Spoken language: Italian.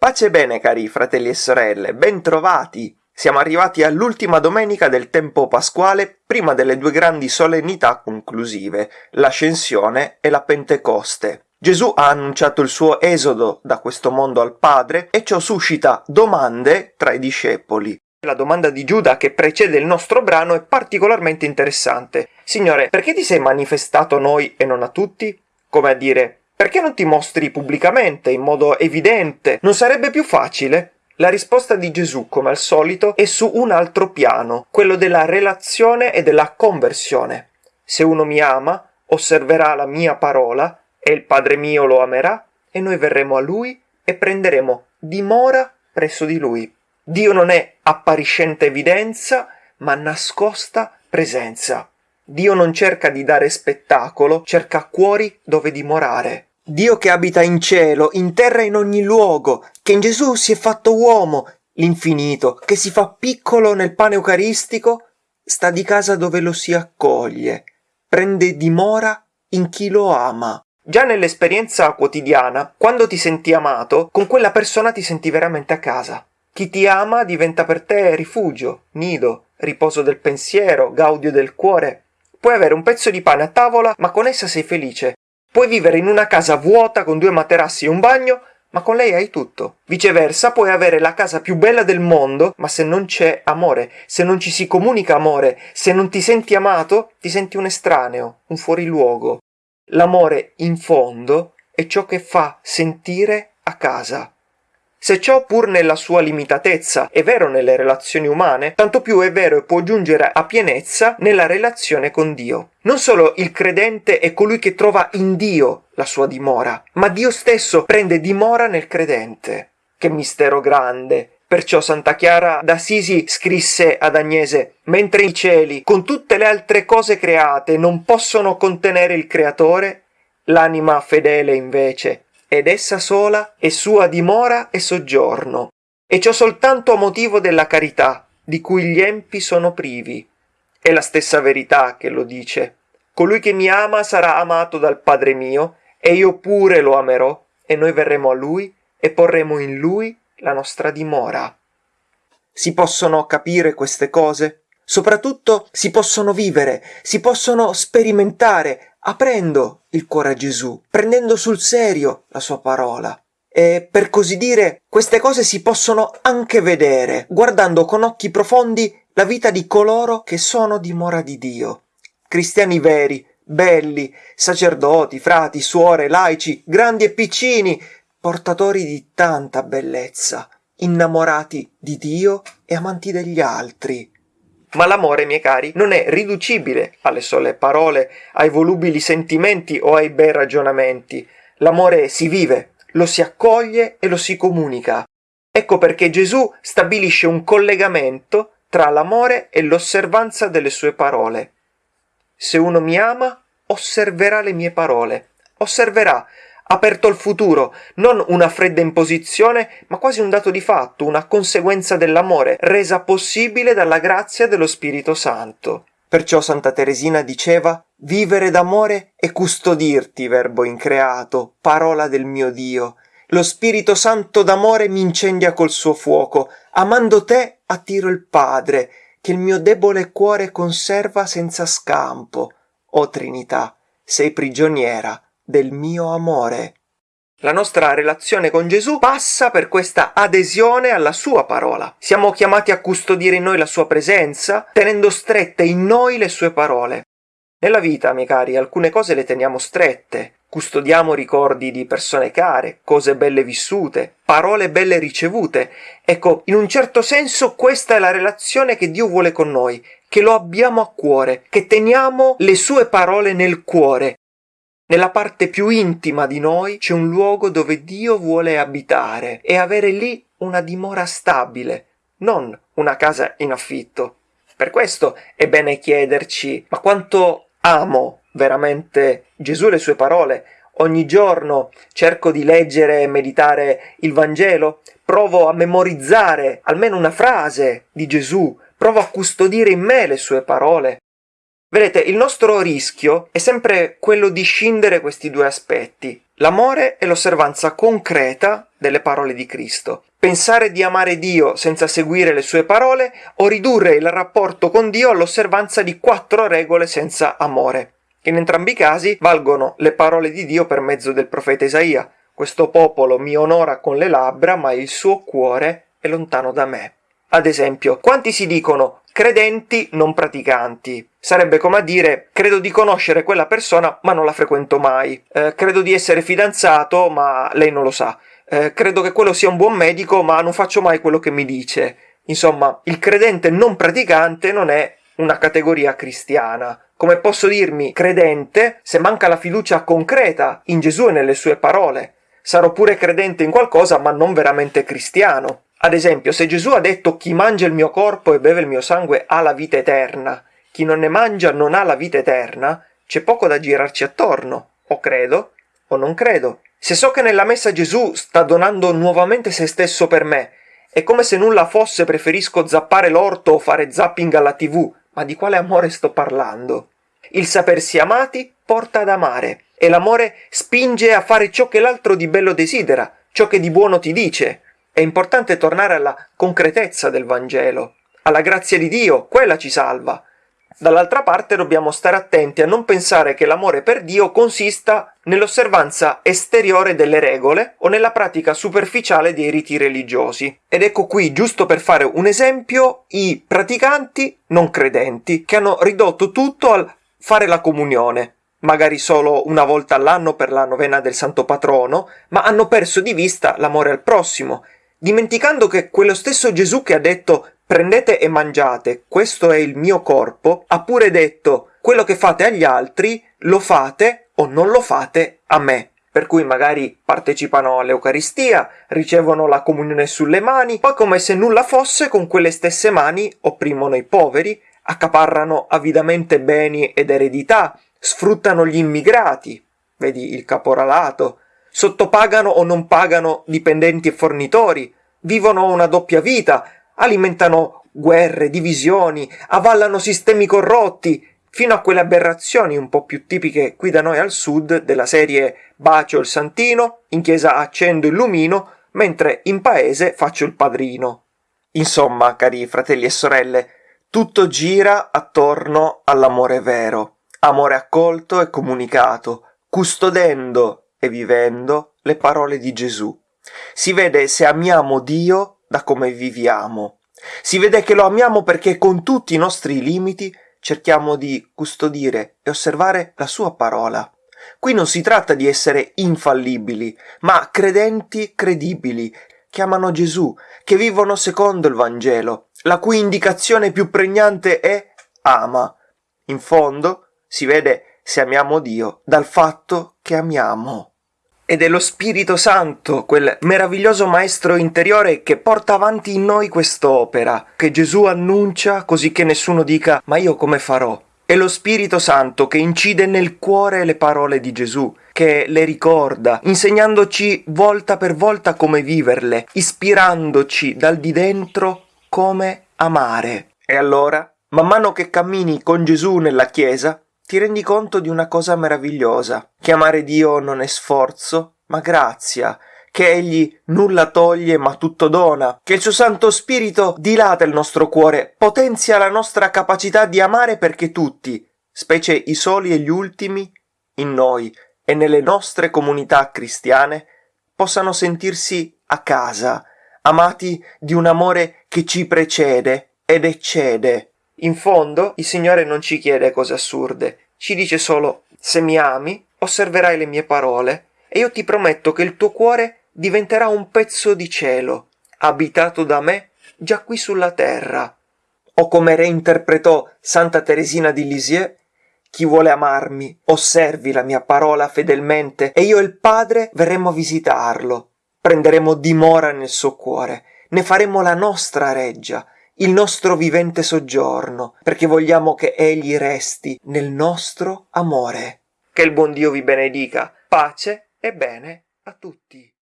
Pace e bene cari fratelli e sorelle, bentrovati! Siamo arrivati all'ultima domenica del tempo pasquale prima delle due grandi solennità conclusive, l'ascensione e la Pentecoste. Gesù ha annunciato il suo esodo da questo mondo al Padre e ciò suscita domande tra i discepoli. La domanda di Giuda che precede il nostro brano è particolarmente interessante. Signore, perché ti sei manifestato a noi e non a tutti? Come a dire, perché non ti mostri pubblicamente, in modo evidente? Non sarebbe più facile? La risposta di Gesù, come al solito, è su un altro piano, quello della relazione e della conversione. Se uno mi ama, osserverà la mia parola, e il Padre mio lo amerà, e noi verremo a lui e prenderemo dimora presso di lui. Dio non è appariscente evidenza, ma nascosta presenza. Dio non cerca di dare spettacolo, cerca cuori dove dimorare. Dio che abita in cielo, in terra e in ogni luogo, che in Gesù si è fatto uomo, l'infinito, che si fa piccolo nel pane eucaristico, sta di casa dove lo si accoglie, prende dimora in chi lo ama. Già nell'esperienza quotidiana, quando ti senti amato, con quella persona ti senti veramente a casa. Chi ti ama diventa per te rifugio, nido, riposo del pensiero, gaudio del cuore. Puoi avere un pezzo di pane a tavola, ma con essa sei felice, Puoi vivere in una casa vuota con due materassi e un bagno, ma con lei hai tutto. Viceversa, puoi avere la casa più bella del mondo, ma se non c'è amore, se non ci si comunica amore, se non ti senti amato, ti senti un estraneo, un fuoriluogo. L'amore, in fondo, è ciò che fa sentire a casa. Se ciò pur nella sua limitatezza è vero nelle relazioni umane, tanto più è vero e può giungere a pienezza nella relazione con Dio. Non solo il credente è colui che trova in Dio la sua dimora, ma Dio stesso prende dimora nel credente. Che mistero grande! Perciò Santa Chiara d'Assisi scrisse ad Agnese Mentre i cieli, con tutte le altre cose create, non possono contenere il Creatore, l'anima fedele invece ed essa sola è sua dimora e soggiorno, e ciò soltanto a motivo della carità, di cui gli empi sono privi. È la stessa verità che lo dice. Colui che mi ama sarà amato dal Padre mio, e io pure lo amerò, e noi verremo a lui e porremo in lui la nostra dimora. Si possono capire queste cose? Soprattutto si possono vivere, si possono sperimentare, aprendo il cuore a Gesù, prendendo sul serio la sua parola. E per così dire, queste cose si possono anche vedere, guardando con occhi profondi la vita di coloro che sono dimora di Dio. Cristiani veri, belli, sacerdoti, frati, suore, laici, grandi e piccini, portatori di tanta bellezza, innamorati di Dio e amanti degli altri. Ma l'amore, miei cari, non è riducibile alle sole parole, ai volubili sentimenti o ai bei ragionamenti. L'amore si vive, lo si accoglie e lo si comunica. Ecco perché Gesù stabilisce un collegamento tra l'amore e l'osservanza delle sue parole. Se uno mi ama, osserverà le mie parole, osserverà aperto al futuro, non una fredda imposizione, ma quasi un dato di fatto, una conseguenza dell'amore, resa possibile dalla grazia dello Spirito Santo. Perciò Santa Teresina diceva Vivere d'amore e custodirti, verbo increato, parola del mio Dio. Lo Spirito Santo d'amore mi incendia col suo fuoco, amando te attiro il Padre, che il mio debole cuore conserva senza scampo. O Trinità, sei prigioniera del mio amore. La nostra relazione con Gesù passa per questa adesione alla sua parola. Siamo chiamati a custodire in noi la sua presenza, tenendo strette in noi le sue parole. Nella vita, miei cari, alcune cose le teniamo strette. Custodiamo ricordi di persone care, cose belle vissute, parole belle ricevute. Ecco, in un certo senso questa è la relazione che Dio vuole con noi, che lo abbiamo a cuore, che teniamo le sue parole nel cuore, nella parte più intima di noi c'è un luogo dove Dio vuole abitare e avere lì una dimora stabile, non una casa in affitto. Per questo è bene chiederci ma quanto amo veramente Gesù e le sue parole? Ogni giorno cerco di leggere e meditare il Vangelo, provo a memorizzare almeno una frase di Gesù, provo a custodire in me le sue parole. Vedete, il nostro rischio è sempre quello di scindere questi due aspetti, l'amore e l'osservanza concreta delle parole di Cristo. Pensare di amare Dio senza seguire le sue parole o ridurre il rapporto con Dio all'osservanza di quattro regole senza amore. In entrambi i casi valgono le parole di Dio per mezzo del profeta Isaia. Questo popolo mi onora con le labbra, ma il suo cuore è lontano da me. Ad esempio, quanti si dicono credenti non praticanti? Sarebbe come a dire credo di conoscere quella persona ma non la frequento mai, eh, credo di essere fidanzato ma lei non lo sa, eh, credo che quello sia un buon medico ma non faccio mai quello che mi dice. Insomma, il credente non praticante non è una categoria cristiana. Come posso dirmi credente se manca la fiducia concreta in Gesù e nelle sue parole? Sarò pure credente in qualcosa ma non veramente cristiano. Ad esempio, se Gesù ha detto chi mangia il mio corpo e beve il mio sangue ha la vita eterna, chi non ne mangia non ha la vita eterna, c'è poco da girarci attorno. O credo o non credo. Se so che nella messa Gesù sta donando nuovamente se stesso per me, è come se nulla fosse preferisco zappare l'orto o fare zapping alla tv, ma di quale amore sto parlando? Il sapersi amati porta ad amare, e l'amore spinge a fare ciò che l'altro di bello desidera, ciò che di buono ti dice, è importante tornare alla concretezza del Vangelo, alla grazia di Dio, quella ci salva. Dall'altra parte dobbiamo stare attenti a non pensare che l'amore per Dio consista nell'osservanza esteriore delle regole o nella pratica superficiale dei riti religiosi. Ed ecco qui, giusto per fare un esempio, i praticanti non credenti che hanno ridotto tutto al fare la comunione, magari solo una volta all'anno per la novena del santo patrono, ma hanno perso di vista l'amore al prossimo dimenticando che quello stesso Gesù che ha detto prendete e mangiate, questo è il mio corpo, ha pure detto quello che fate agli altri lo fate o non lo fate a me. Per cui magari partecipano all'Eucaristia, ricevono la comunione sulle mani, poi come se nulla fosse con quelle stesse mani opprimono i poveri, accaparrano avidamente beni ed eredità, sfruttano gli immigrati, vedi il caporalato, sottopagano o non pagano dipendenti e fornitori, vivono una doppia vita, alimentano guerre, divisioni, avallano sistemi corrotti, fino a quelle aberrazioni un po' più tipiche qui da noi al sud della serie bacio il santino, in chiesa accendo il lumino, mentre in paese faccio il padrino. Insomma, cari fratelli e sorelle, tutto gira attorno all'amore vero, amore accolto e comunicato, custodendo e vivendo le parole di Gesù. Si vede se amiamo Dio da come viviamo. Si vede che lo amiamo perché con tutti i nostri limiti cerchiamo di custodire e osservare la sua parola. Qui non si tratta di essere infallibili, ma credenti credibili, che amano Gesù, che vivono secondo il Vangelo, la cui indicazione più pregnante è ama. In fondo si vede se amiamo Dio dal fatto che amiamo ed è lo Spirito Santo, quel meraviglioso maestro interiore che porta avanti in noi quest'opera, che Gesù annuncia così che nessuno dica ma io come farò. È lo Spirito Santo che incide nel cuore le parole di Gesù, che le ricorda, insegnandoci volta per volta come viverle, ispirandoci dal di dentro come amare. E allora, man mano che cammini con Gesù nella Chiesa, ti rendi conto di una cosa meravigliosa, che amare Dio non è sforzo, ma grazia, che egli nulla toglie ma tutto dona, che il suo Santo Spirito dilata il nostro cuore, potenzia la nostra capacità di amare perché tutti, specie i soli e gli ultimi, in noi e nelle nostre comunità cristiane, possano sentirsi a casa, amati di un amore che ci precede ed eccede in fondo il Signore non ci chiede cose assurde, ci dice solo se mi ami, osserverai le mie parole e io ti prometto che il tuo cuore diventerà un pezzo di cielo, abitato da me già qui sulla terra. O come reinterpretò Santa Teresina di Lisieux, chi vuole amarmi, osservi la mia parola fedelmente e io e il Padre verremo a visitarlo. Prenderemo dimora nel suo cuore, ne faremo la nostra reggia il nostro vivente soggiorno, perché vogliamo che Egli resti nel nostro amore. Che il buon Dio vi benedica. Pace e bene a tutti.